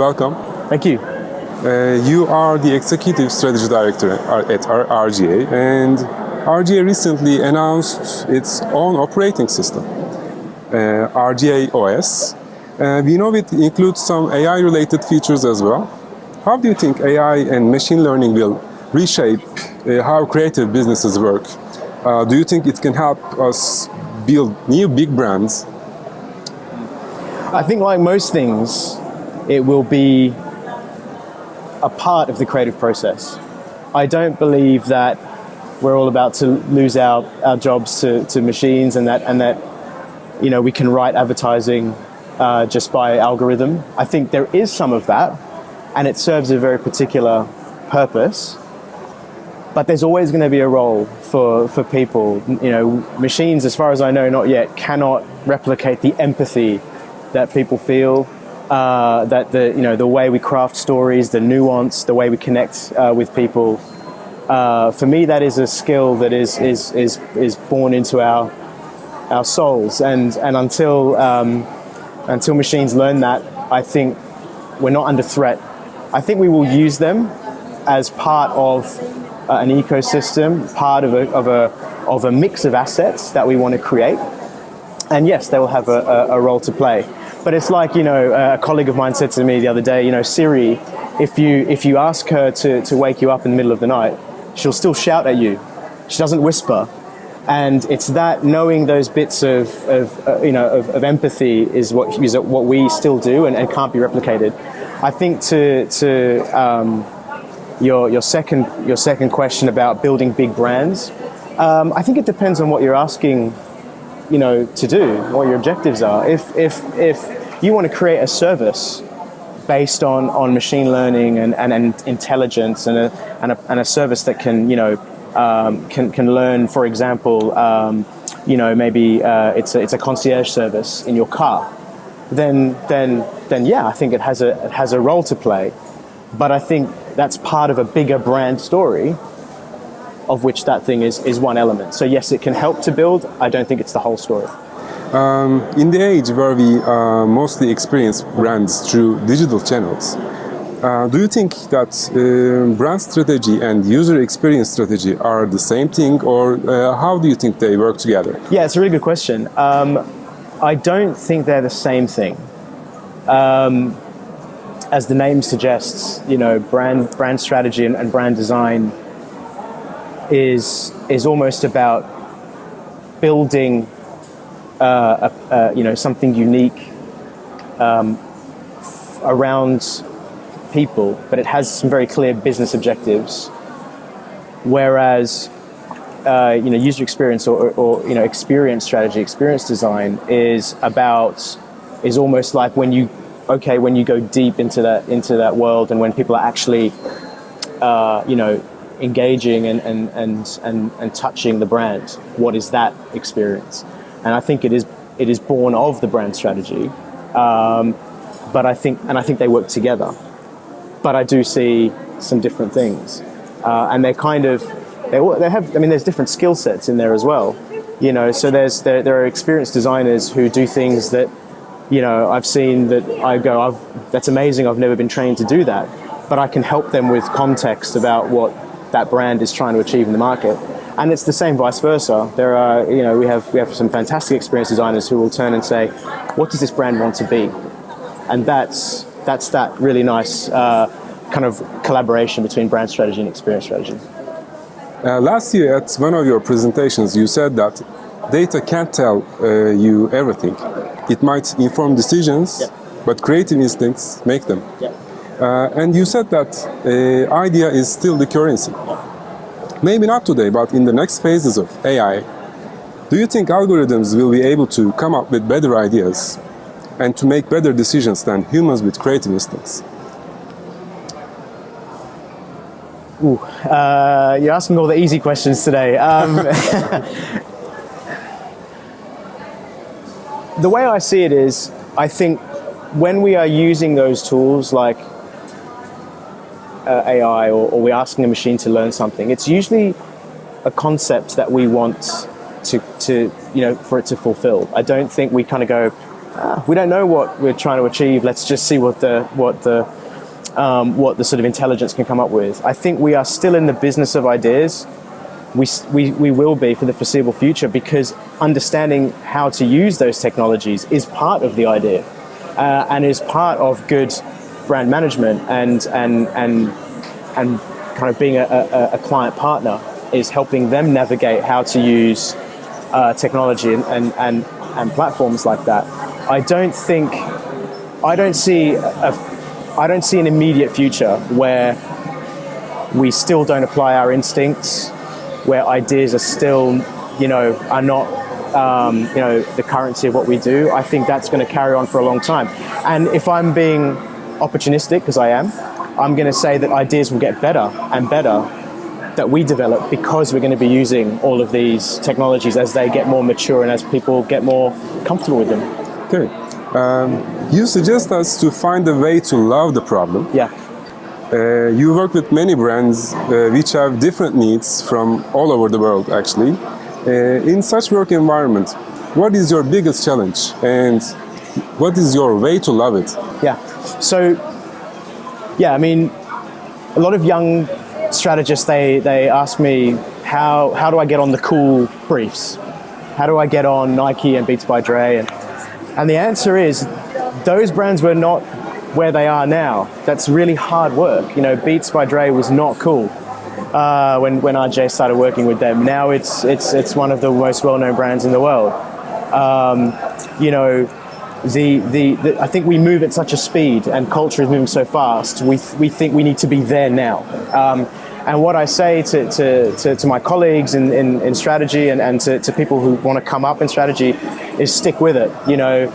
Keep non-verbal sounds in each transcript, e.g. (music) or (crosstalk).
welcome. Thank you. Uh, you are the Executive Strategy Director at RGA, and RGA recently announced its own operating system, uh, RGA OS. Uh, we know it includes some AI-related features as well. How do you think AI and machine learning will reshape uh, how creative businesses work? Uh, do you think it can help us build new big brands? I think like most things, it will be a part of the creative process. I don't believe that we're all about to lose our, our jobs to, to machines and that, and that you know, we can write advertising uh, just by algorithm. I think there is some of that, and it serves a very particular purpose. But there's always going to be a role for, for people. You know, machines, as far as I know, not yet, cannot replicate the empathy that people feel, uh, that the, you know, the way we craft stories, the nuance, the way we connect uh, with people. Uh, for me, that is a skill that is, is, is, is born into our, our souls. And, and until, um, until machines learn that, I think we're not under threat I think we will use them as part of uh, an ecosystem, part of a, of, a, of a mix of assets that we want to create. And yes, they will have a, a, a role to play. But it's like, you know, a colleague of mine said to me the other day, you know, Siri, if you, if you ask her to, to wake you up in the middle of the night, she'll still shout at you. She doesn't whisper. And it's that knowing those bits of, of uh, you know, of, of, empathy is what, is what we still do and, and can't be replicated. I think to, to um, your, your, second, your second question about building big brands, um, I think it depends on what you're asking you know, to do, what your objectives are. If, if, if you want to create a service based on, on machine learning and, and, and intelligence and a, and, a, and a service that can, you know, um, can, can learn, for example, um, you know, maybe uh, it's, a, it's a concierge service in your car, then, then, then yeah, I think it has, a, it has a role to play. But I think that's part of a bigger brand story of which that thing is, is one element. So yes, it can help to build. I don't think it's the whole story. Um, in the age where we uh, mostly experience brands through digital channels, uh, do you think that uh, brand strategy and user experience strategy are the same thing or uh, how do you think they work together? Yeah, it's a really good question. Um, I don't think they're the same thing. Um, as the name suggests, you know, brand brand strategy and, and brand design is is almost about building uh, a, a, you know something unique um, around people, but it has some very clear business objectives. Whereas uh, you know, user experience or, or, you know, experience strategy, experience design is about, is almost like when you, okay, when you go deep into that, into that world and when people are actually, uh, you know, engaging and, and, and, and, and touching the brand, what is that experience? And I think it is, it is born of the brand strategy. Um, but I think, and I think they work together. But I do see some different things. Uh, and they're kind of, they, they have, I mean, there's different skill sets in there as well. You know, so there's, there, there are experienced designers who do things that, you know, I've seen that I go, I've, that's amazing, I've never been trained to do that. But I can help them with context about what that brand is trying to achieve in the market. And it's the same vice versa. There are, you know, we have, we have some fantastic experienced designers who will turn and say, what does this brand want to be? And that's, that's that really nice uh, kind of collaboration between brand strategy and experience strategy. Uh, last year at one of your presentations you said that data can't tell uh, you everything. It might inform decisions, but creative instincts make them. And you said that uh, idea is still the currency. Maybe not today, but in the next phases of AI, do you think algorithms will be able to come up with better ideas and to make better decisions than humans with creative instincts? Ooh, uh, you're asking all the easy questions today. Um, (laughs) the way I see it is, I think when we are using those tools like uh, AI or, or, we're asking a machine to learn something, it's usually a concept that we want to, to, you know, for it to fulfill. I don't think we kind of go, ah, we don't know what we're trying to achieve. Let's just see what the what the um, what the sort of intelligence can come up with. I think we are still in the business of ideas. We, we, we will be for the foreseeable future because understanding how to use those technologies is part of the idea uh, and is part of good brand management and, and, and, and kind of being a, a, a client partner is helping them navigate how to use uh, technology and, and, and, and platforms like that. I don't think, I don't see a, I don't see an immediate future where we still don't apply our instincts, where ideas are still, you know, are not, um, you know, the currency of what we do. I think that's going to carry on for a long time. And if I'm being opportunistic, because I am, I'm going to say that ideas will get better and better that we develop because we're going to be using all of these technologies as they get more mature and as people get more comfortable with them. Okay. Um, you suggest us to find a way to love the problem. Yeah. Uh, you work with many brands uh, which have different needs from all over the world actually. Uh, in such work environment, what is your biggest challenge and what is your way to love it? Yeah. So, yeah, I mean, a lot of young strategists, they, they ask me, how, how do I get on the cool briefs? How do I get on Nike and Beats by Dre? And, and the answer is, those brands were not where they are now. That's really hard work. You know, Beats by Dre was not cool uh, when, when RJ started working with them. Now it's, it's, it's one of the most well-known brands in the world. Um, you know, the, the, the, I think we move at such a speed and culture is moving so fast, we, we think we need to be there now. Um, and what I say to, to, to, to my colleagues in, in, in strategy and, and to, to people who want to come up in strategy is stick with it. You know,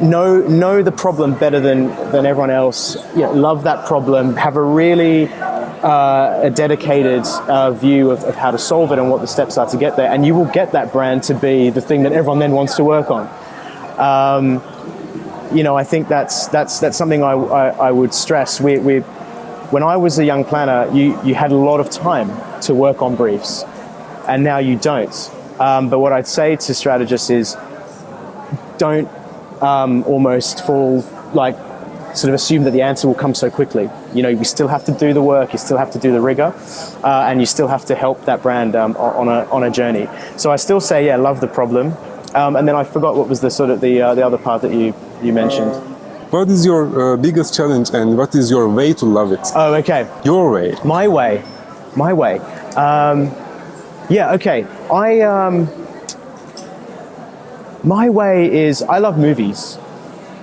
know know the problem better than than everyone else. You know, love that problem. Have a really uh, a dedicated uh, view of, of, how to solve it and what the steps are to get there, and you will get that brand to be the thing that everyone then wants to work on. Um, you know, I think that's that's that's something I, I, I would stress. We, we, when I was a young planner, you you had a lot of time to work on briefs, and now you don't. Um, but what I'd say to strategists is, don't um, almost fall like sort of assume that the answer will come so quickly. You know, you still have to do the work, you still have to do the rigor, uh, and you still have to help that brand um, on, a, on a journey. So I still say, yeah, love the problem. Um, and then I forgot what was the sort of the, uh, the other part that you, you mentioned. What is your uh, biggest challenge and what is your way to love it? Oh, okay. Your way. My way. My way. Um, yeah, okay. I, um, my way is I love movies,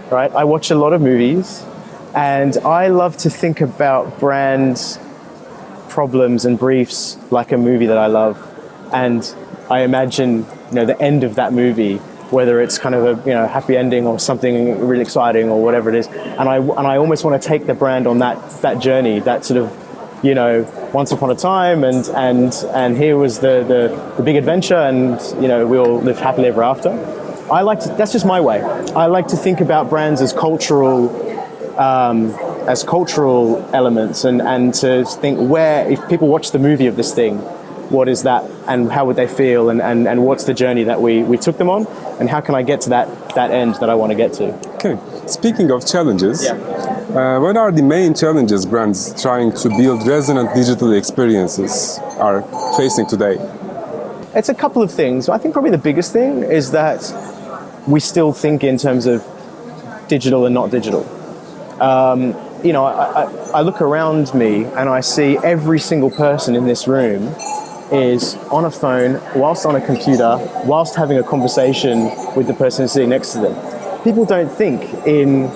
right? I watch a lot of movies and I love to think about brand problems and briefs like a movie that I love. And I imagine, you know, the end of that movie, whether it's kind of a you know happy ending or something really exciting or whatever it is. And I and I almost want to take the brand on that that journey, that sort of, you know, once upon a time and and and here was the the, the big adventure and you know we all lived happily ever after. I like to, that's just my way. I like to think about brands as cultural, um, as cultural elements and, and to think where, if people watch the movie of this thing, what is that and how would they feel and, and, and what's the journey that we, we took them on and how can I get to that, that end that I want to get to. Okay, speaking of challenges, yeah. uh, what are the main challenges brands trying to build resonant digital experiences are facing today? It's a couple of things. I think probably the biggest thing is that we still think in terms of digital and not digital. Um, you know, I, I, I, look around me and I see every single person in this room is on a phone, whilst on a computer, whilst having a conversation with the person sitting next to them. People don't think in,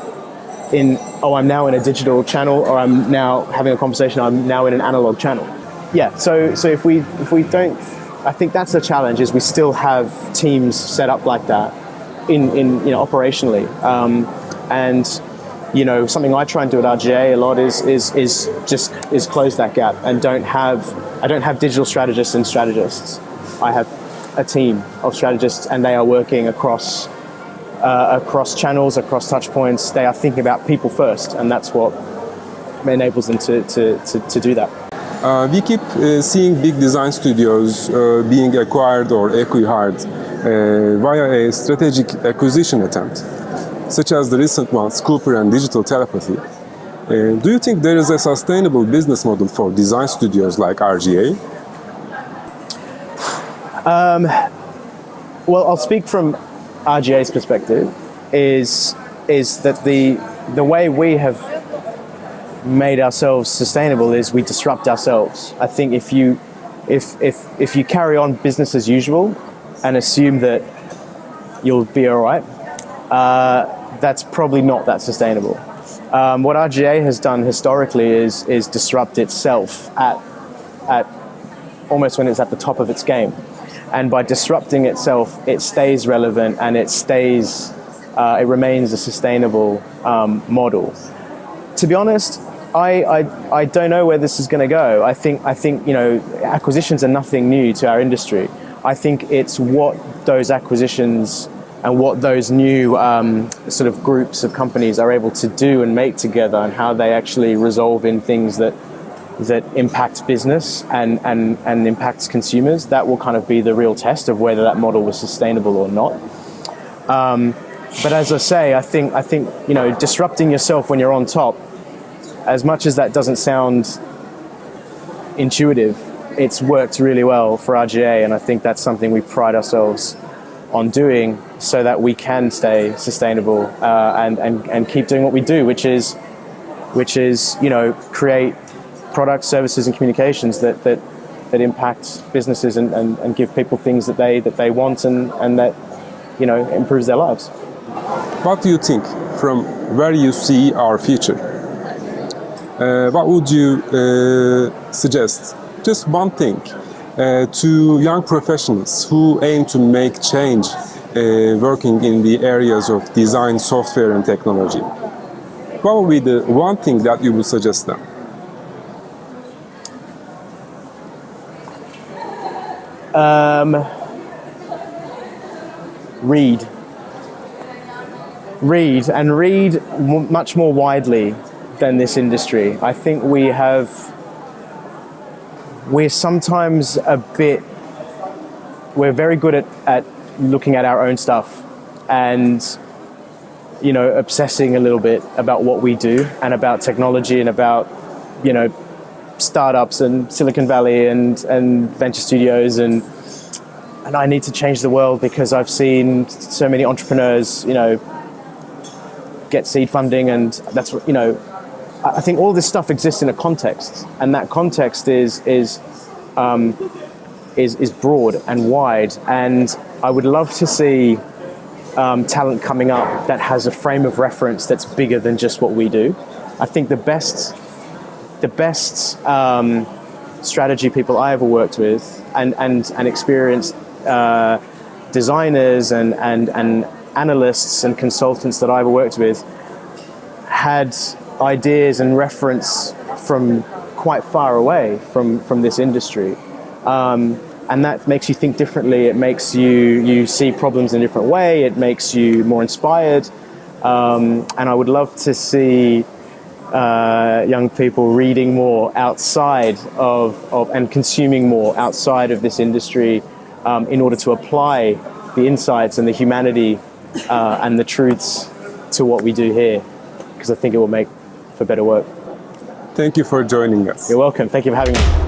in oh, I'm now in a digital channel or I'm now having a conversation, I'm now in an analog channel. Yeah, so, so if, we, if we don't, I think that's the challenge is we still have teams set up like that in, in you know, operationally. Um, and you know, something I try and do at RGA a lot is, is, is just is close that gap and don't have, I don't have digital strategists and strategists. I have a team of strategists and they are working across, uh, across channels, across touch points. They are thinking about people first and that's what enables them to, to, to, to do that. Uh, we keep uh, seeing big design studios uh, being acquired or acquired uh, via a strategic acquisition attempt, such as the recent ones, Cooper and Digital Telepathy. Uh, do you think there is a sustainable business model for design studios like RGA? Well, I'll speak from RGA's perspective. Is is that the the way we have made ourselves sustainable is we disrupt ourselves. I think if you if if if you carry on business as usual and assume that you'll be all right, uh, that's probably not that sustainable. Um, what RGA has done historically is is disrupt itself at at almost when it's at the top of its game, and by disrupting itself, it stays relevant and it stays uh, it remains a sustainable um, model. To be honest, I, I, I don't know where this is going to go. I think I think you know acquisitions are nothing new to our industry. I think it's what those acquisitions and what those new um, sort of groups of companies are able to do and make together, and how they actually resolve in things that that impacts business and, and, and impacts consumers. That will kind of be the real test of whether that model was sustainable or not. Um, but as I say, I think I think you know disrupting yourself when you're on top, as much as that doesn't sound intuitive, it's worked really well for RGA, and I think that's something we pride ourselves on doing, so that we can stay sustainable uh, and, and and keep doing what we do, which is which is you know create products, services, and communications that that that impact businesses and, and, and give people things that they that they want and, and that you know improves their lives. What do you think from where you see our future? Uh, what would you uh, suggest? Just one thing to young professionals who aim to make change uh, working in the areas of design, software, and technology. What would be the one thing that you would suggest them? Um, read. Read and read much more widely than this industry. I think we have. We're sometimes a bit. We're very good at, at looking at our own stuff and you know obsessing a little bit about what we do and about technology and about you know startups and Silicon Valley and, and venture studios and and I need to change the world because I've seen so many entrepreneurs, you know, get seed funding and that's you know. I think all this stuff exists in a context, and that context is is um, is is broad and wide. And I would love to see um, talent coming up that has a frame of reference that's bigger than just what we do. I think the best the best um, strategy people I ever worked with and, and, and experienced uh, designers and, and, and analysts and consultants that I ever worked with had ideas and reference from quite far away from, from this industry. Um, and that makes you think differently. It makes you, you see problems in a different way. It makes you more inspired. Um, and I would love to see uh, young people reading more outside of, of and consuming more outside of this industry um, in order to apply the insights and the humanity uh, and the truths to what we do here because I think it will make for better work. Thank you for joining us. You're welcome. Thank you for having me.